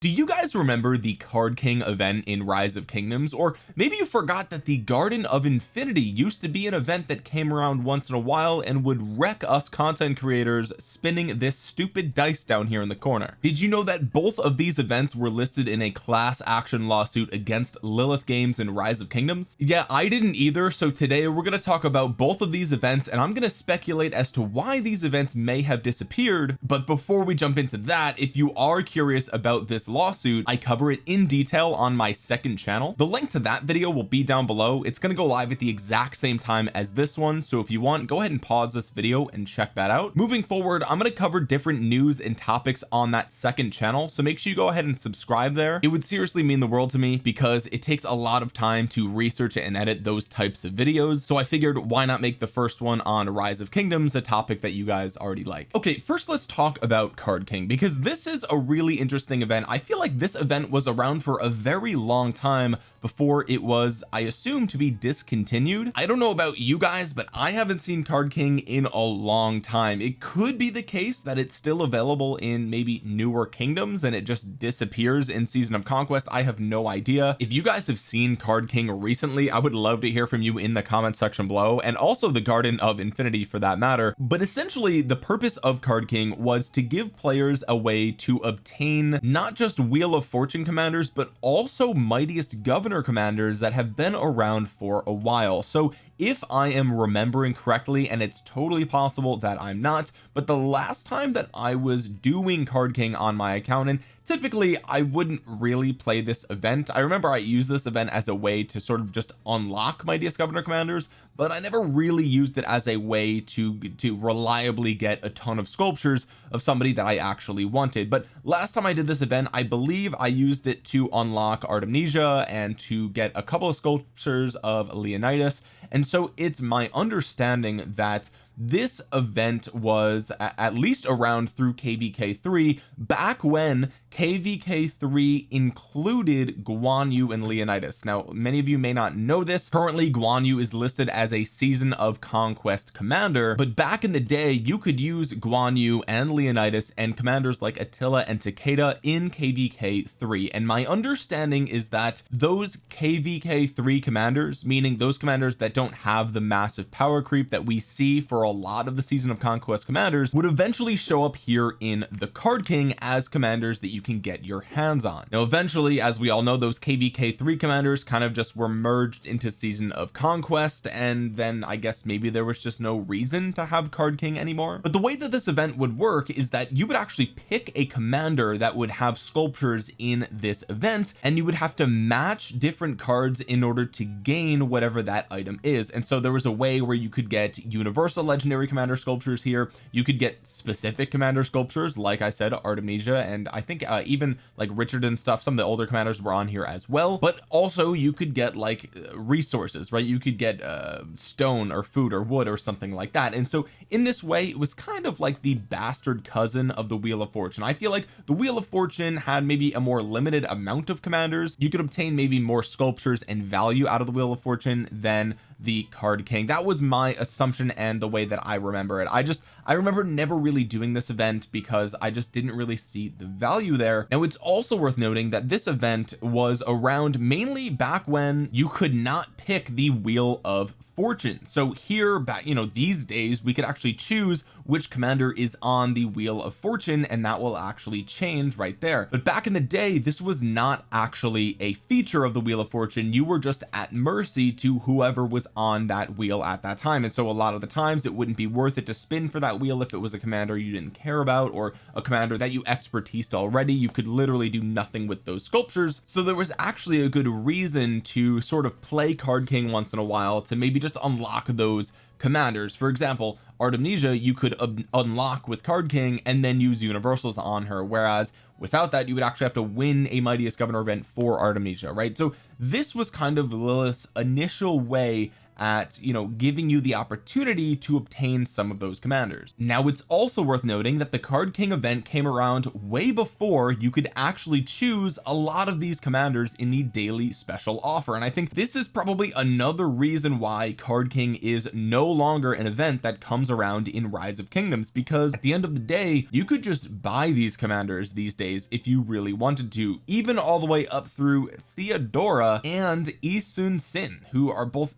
do you guys remember the card king event in rise of kingdoms? Or maybe you forgot that the garden of infinity used to be an event that came around once in a while and would wreck us content creators spinning this stupid dice down here in the corner. Did you know that both of these events were listed in a class action lawsuit against Lilith games and rise of kingdoms? Yeah I didn't either so today we're going to talk about both of these events and I'm going to speculate as to why these events may have disappeared. But before we jump into that if you are curious about this lawsuit I cover it in detail on my second channel. The link to that video will be down below. It's going to go live at the exact same time as this one so if you want go ahead and pause this video and check that out. Moving forward I'm going to cover different news and topics on that second channel so make sure you go ahead and subscribe there. It would seriously mean the world to me because it takes a lot of time to research and edit those types of videos so I figured why not make the first one on rise of kingdoms a topic that you guys already like. Okay first let's talk about card king because this is a really interesting event. I I feel like this event was around for a very long time before it was I assume to be discontinued. I don't know about you guys but I haven't seen card king in a long time. It could be the case that it's still available in maybe newer kingdoms and it just disappears in season of conquest. I have no idea. If you guys have seen card king recently I would love to hear from you in the comment section below and also the garden of infinity for that matter. But essentially the purpose of card king was to give players a way to obtain not just just wheel of fortune commanders but also mightiest governor commanders that have been around for a while. So if I am remembering correctly and it's totally possible that I'm not but the last time that I was doing card king on my account and typically I wouldn't really play this event. I remember I used this event as a way to sort of just unlock mightiest governor commanders but I never really used it as a way to to reliably get a ton of sculptures of somebody that I actually wanted. But last time I did this event I believe I used it to unlock Artemisia and to get a couple of sculptures of Leonidas and so it's my understanding that this event was at least around through kvk3 back when kvk3 included Guan Yu and Leonidas. Now many of you may not know this. Currently Guan Yu is listed as a season of conquest commander but back in the day you could use Guan Yu and Leonidas and commanders like Attila and Takeda in kvk3 and my understanding is that those kvk3 commanders meaning those commanders that don't have the massive power creep that we see for a lot of the season of conquest commanders would eventually show up here in the card king as commanders that you can get your hands on. Now eventually as we all know those kvk3 commanders kind of just were merged into season of conquest and then I guess maybe there was just no reason to have card king anymore. But the way that this event would work is that you would actually pick a commander that would have sculptures in this event and you would have to match different cards in order to gain whatever that item is. And so there was a way where you could get universal legendary commander sculptures here. You could get specific commander sculptures like I said Artemisia and I think uh, even like Richard and stuff some of the older commanders were on here as well. But also you could get like uh, resources right? You could get uh, stone or food or wood or something like that. And so in this way it was kind of like the bastard cousin of the wheel of fortune. I feel like the wheel of fortune had maybe a more limited amount of commanders. You could obtain maybe more sculptures and value out of the wheel of fortune than the card king. That was my assumption and the way that I remember it. I just I remember never really doing this event because I just didn't really see the value there. Now it's also worth noting that this event was around mainly back when you could not pick the wheel of fortune. So here back you know these days we could actually choose which commander is on the wheel of fortune and that will actually change right there. But back in the day this was not actually a feature of the wheel of fortune. You were just at mercy to whoever was on that wheel at that time. And so a lot of the times it wouldn't be worth it to spin for that wheel if it was a commander you didn't care about or a commander that you expertised already. You could literally do nothing with those sculptures. So there was actually a good reason to sort of play card king once in a while to maybe just just unlock those commanders. For example Artemisia you could unlock with card king and then use universals on her whereas without that you would actually have to win a mightiest governor event for Artemisia right? So this was kind of Lilith's initial way at you know giving you the opportunity to obtain some of those commanders. Now it's also worth noting that the card king event came around way before you could actually choose a lot of these commanders in the daily special offer. And I think this is probably another reason why card king is no longer an event that comes around in rise of kingdoms because at the end of the day you could just buy these commanders these days if you really wanted to even all the way up through Theodora and Yi Sun-sin who are both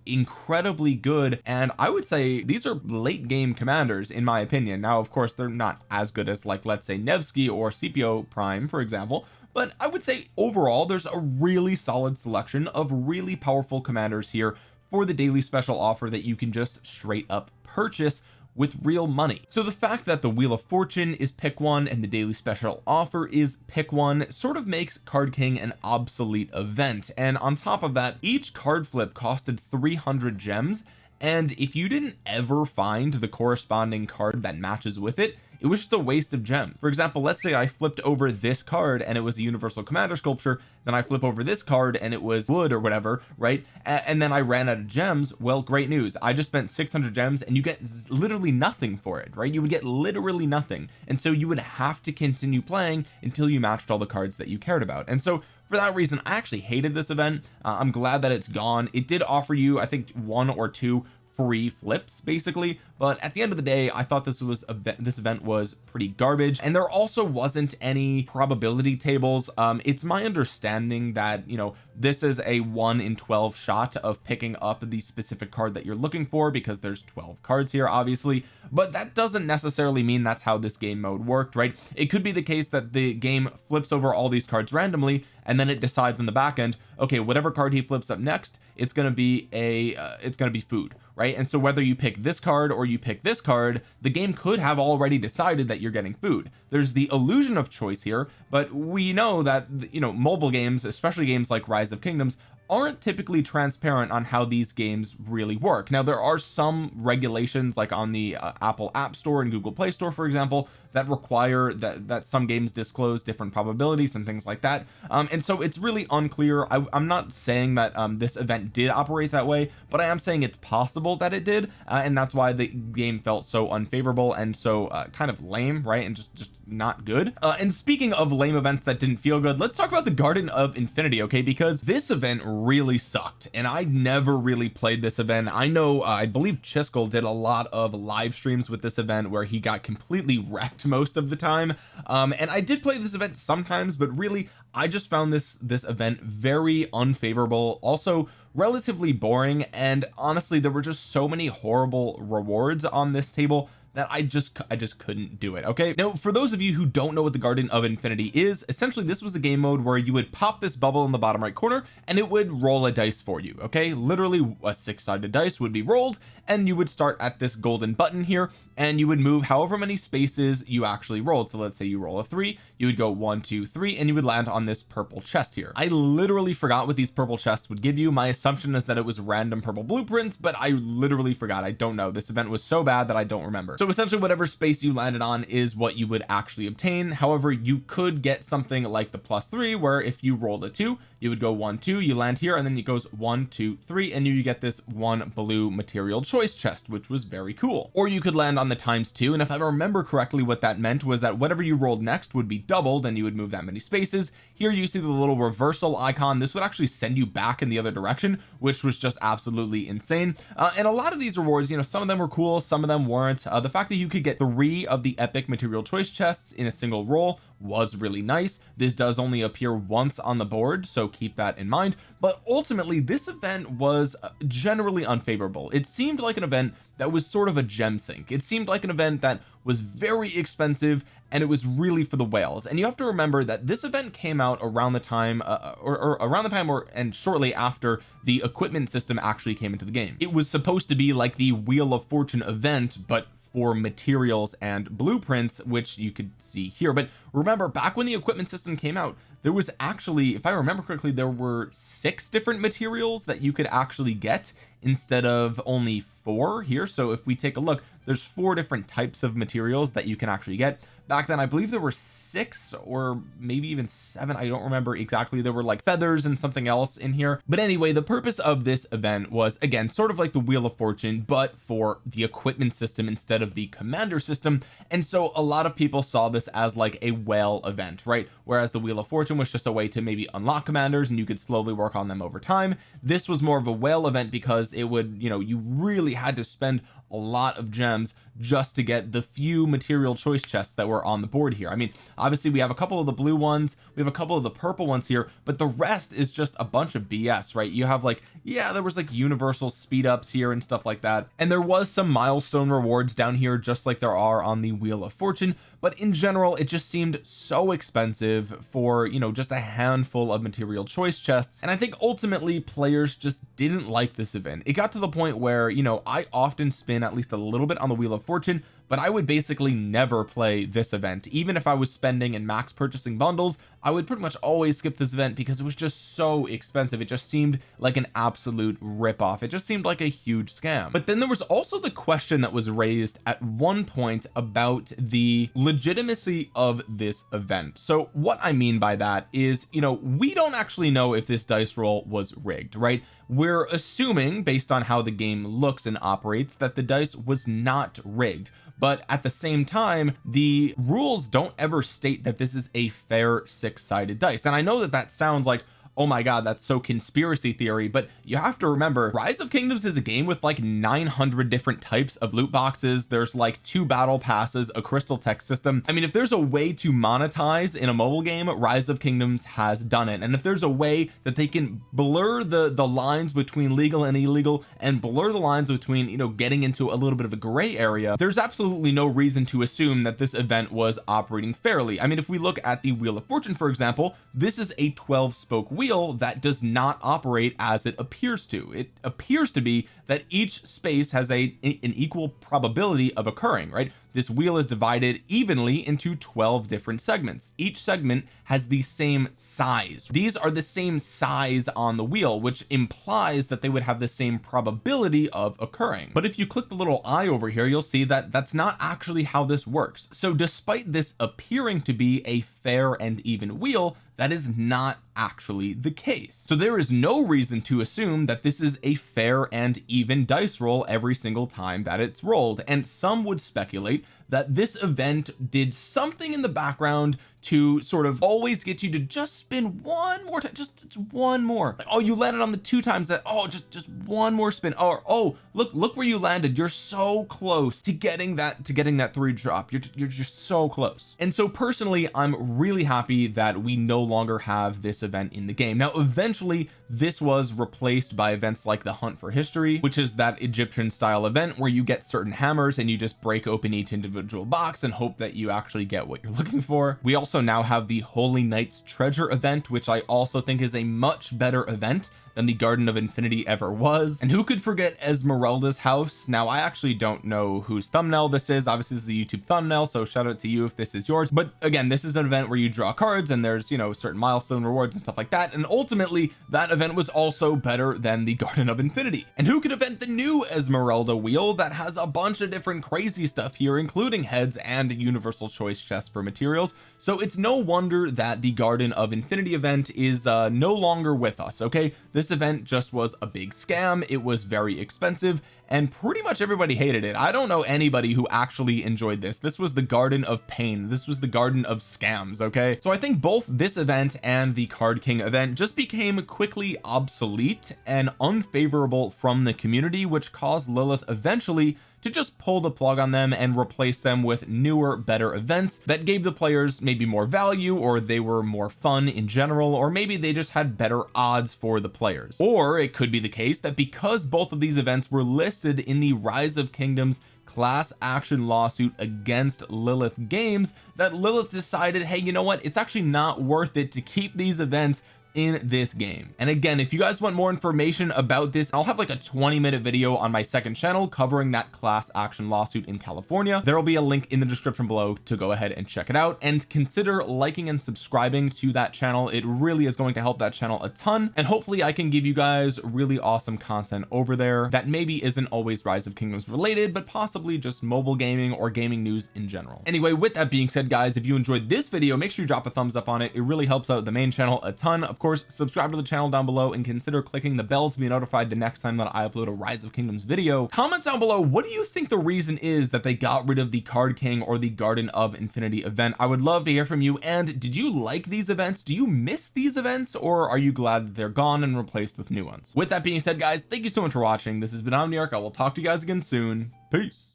incredibly good and I would say these are late game commanders in my opinion. Now of course they're not as good as like let's say Nevsky or Scipio Prime for example but I would say overall there's a really solid selection of really powerful commanders here for the daily special offer that you can just straight up purchase with real money. So the fact that the wheel of fortune is pick one and the daily special offer is pick one sort of makes card king an obsolete event. And on top of that each card flip costed 300 gems. And if you didn't ever find the corresponding card that matches with it it was just a waste of gems. For example let's say I flipped over this card and it was a universal commander sculpture then I flip over this card and it was wood or whatever right? And then I ran out of gems. Well great news. I just spent 600 gems and you get literally nothing for it right? You would get literally nothing. And so you would have to continue playing until you matched all the cards that you cared about. And so for that reason I actually hated this event. Uh, I'm glad that it's gone. It did offer you I think one or two free flips basically. But at the end of the day I thought this was a this event was pretty garbage. And there also wasn't any probability tables. Um it's my understanding that you know this is a 1 in 12 shot of picking up the specific card that you're looking for because there's 12 cards here obviously. But that doesn't necessarily mean that's how this game mode worked right? It could be the case that the game flips over all these cards randomly and then it decides in the back end okay whatever card he flips up next it's going to be a uh, it's going to be food right? And so whether you pick this card or you pick this card the game could have already decided that you're getting food. There's the illusion of choice here but we know that you know mobile games especially games like rise of kingdoms aren't typically transparent on how these games really work. Now there are some regulations like on the uh, Apple App Store and Google Play Store for example that require that that some games disclose different probabilities and things like that. Um and so it's really unclear. I, am not saying that um this event did operate that way but I am saying it's possible that it did uh, and that's why the game felt so unfavorable and so uh, kind of lame right and just just not good. Uh, and speaking of lame events that didn't feel good let's talk about the Garden of Infinity okay? Because this event really sucked and I never really played this event. I know uh, I believe Chiskel did a lot of live streams with this event where he got completely wrecked most of the time um and I did play this event sometimes but really I just found this this event very unfavorable also relatively boring and honestly there were just so many horrible rewards on this table that I just I just couldn't do it okay? Now for those of you who don't know what the Garden of Infinity is essentially this was a game mode where you would pop this bubble in the bottom right corner and it would roll a dice for you okay? Literally a six-sided dice would be rolled and you would start at this golden button here and you would move however many spaces you actually rolled. So let's say you roll a three you would go one two three and you would land on this purple chest here. I literally forgot what these purple chests would give you. My assumption is that it was random purple blueprints but I literally forgot. I don't know. This event was so bad that I don't remember. So essentially whatever space you landed on is what you would actually obtain. However you could get something like the plus three where if you rolled a two you would go one two you land here and then it goes one two three and you get this one blue material choice chest which was very cool. Or you could land on the times two and if I remember correctly what that meant was that whatever you rolled next would be doubled and you would move that many spaces. Here you see the little reversal icon. This would actually send you back in the other direction which was just absolutely insane. Uh, and a lot of these rewards you know some of them were cool some of them weren't. Uh, the fact that you could get three of the epic material choice chests in a single roll was really nice. This does only appear once on the board so keep that in mind. But ultimately this event was uh, generally unfavorable. It seemed like an event that was sort of a gem sink. It seemed like an event that was very expensive and it was really for the whales. And you have to remember that this event came out around the time uh, uh or, or, around the time or and shortly after the equipment system actually came into the game. It was supposed to be like the wheel of fortune event but for materials and blueprints which you could see here. But remember back when the equipment system came out there was actually if I remember correctly there were six different materials that you could actually get instead of only four here. So if we take a look there's four different types of materials that you can actually get. Back then I believe there were six or maybe even seven. I don't remember exactly. There were like feathers and something else in here. But anyway the purpose of this event was again sort of like the wheel of fortune but for the equipment system instead of the commander system. And so a lot of people saw this as like a whale event right? Whereas the wheel of fortune was just a way to maybe unlock commanders and you could slowly work on them over time. This was more of a whale event because it would you know you really had to spend a lot of gems just to get the few material choice chests that were on the board here. I mean obviously we have a couple of the blue ones we have a couple of the purple ones here but the rest is just a bunch of BS right? You have like yeah there was like universal speed ups here and stuff like that. And there was some milestone rewards down here just like there are on the wheel of fortune. But in general it just seemed so expensive for you know just a handful of material choice chests. And I think ultimately players just didn't like this event. It got to the point where you know I often spin at least a little bit on the wheel of fortune but I would basically never play this event. Even if I was spending and max purchasing bundles I would pretty much always skip this event because it was just so expensive. It just seemed like an absolute rip off it just seemed like a huge scam. But then there was also the question that was raised at one point about the legitimacy of this event. So what I mean by that is you know we don't actually know if this dice roll was rigged right? We're assuming based on how the game looks and operates that the dice was not rigged but at the same time the rules don't ever state that this is a fair six-sided dice. And I know that that sounds like oh my god that's so conspiracy theory. But you have to remember rise of kingdoms is a game with like 900 different types of loot boxes. There's like two battle passes a crystal tech system. I mean if there's a way to monetize in a mobile game rise of kingdoms has done it. And if there's a way that they can blur the the lines between legal and illegal and blur the lines between you know getting into a little bit of a gray area there's absolutely no reason to assume that this event was operating fairly. I mean if we look at the wheel of fortune for example this is a 12 spoke wheel that does not operate as it appears to. It appears to be that each space has a an equal probability of occurring right? This wheel is divided evenly into 12 different segments. Each segment has the same size. These are the same size on the wheel which implies that they would have the same probability of occurring. But if you click the little eye over here you'll see that that's not actually how this works. So despite this appearing to be a fair and even wheel that is not actually the case. So there is no reason to assume that this is a fair and even dice roll every single time that it's rolled and some would speculate that this event did something in the background to sort of always get you to just spin one more time just, just one more. Like, oh you landed on the two times that oh just just one more spin or oh look look where you landed. You're so close to getting that to getting that three drop. You're, you're just so close. And so personally I'm really happy that we no longer have this event in the game. Now eventually this was replaced by events like the hunt for history which is that Egyptian style event where you get certain hammers and you just break open each individual box and hope that you actually get what you're looking for. We also now have the Holy Knights treasure event which I also think is a much better event than the Garden of Infinity ever was. And who could forget Esmeralda's house? Now I actually don't know whose thumbnail this is. Obviously this is the YouTube thumbnail so shout out to you if this is yours. But again this is an event where you draw cards and there's you know certain milestone rewards and stuff like that. And ultimately that event was also better than the Garden of Infinity. And who could invent the new Esmeralda wheel that has a bunch of different crazy stuff here including heads and universal choice chests for materials? So it's no wonder that the Garden of Infinity event is uh no longer with us okay this event just was a big scam it was very expensive and pretty much everybody hated it. I don't know anybody who actually enjoyed this. This was the garden of pain. This was the garden of scams okay? So I think both this event and the card king event just became quickly obsolete and unfavorable from the community which caused Lilith eventually to just pull the plug on them and replace them with newer better events that gave the players maybe more value or they were more fun in general or maybe they just had better odds for the players. Or it could be the case that because both of these events were listed in the rise of kingdoms class action lawsuit against Lilith games that Lilith decided hey you know what? It's actually not worth it to keep these events in this game. And again if you guys want more information about this I'll have like a 20 minute video on my second channel covering that class action lawsuit in California. There will be a link in the description below to go ahead and check it out. And consider liking and subscribing to that channel. It really is going to help that channel a ton. And hopefully I can give you guys really awesome content over there that maybe isn't always rise of kingdoms related but possibly just mobile gaming or gaming news in general. Anyway with that being said guys if you enjoyed this video make sure you drop a thumbs up on it. It really helps out the main channel a ton. Of course subscribe to the channel down below and consider clicking the bell to be notified the next time that I upload a rise of kingdoms video. Comment down below what do you think the reason is that they got rid of the card king or the garden of infinity event? I would love to hear from you and did you like these events? Do you miss these events or are you glad that they're gone and replaced with new ones? With that being said guys thank you so much for watching. This has been Omniarch. I will talk to you guys again soon. Peace